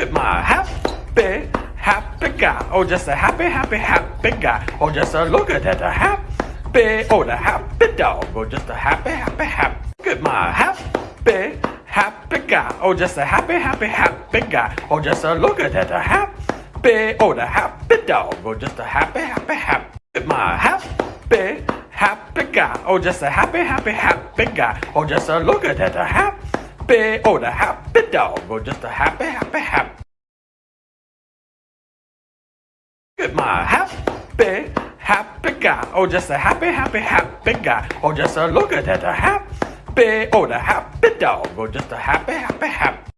at my happy, happy guy. Oh, just a happy, happy, happy guy. Oh, just a look at that, a happy, oh, the happy dog. Oh, just a happy, happy, happy. Look my happy, happy guy. Oh, just a happy, happy, happy guy. Oh, just a look at that, a happy, oh, the happy dog. Oh, just a happy, happy, happy. Look my happy, happy guy. Oh, just a happy, happy, happy guy. Oh, just a look at that, a happy, oh, the happy dog. Oh, just a happy, happy, happy. Get my happy, happy guy. Oh, just a happy, happy, happy guy. Oh, just a look at that, a happy, oh, the happy dog. Oh, just a happy, happy, happy.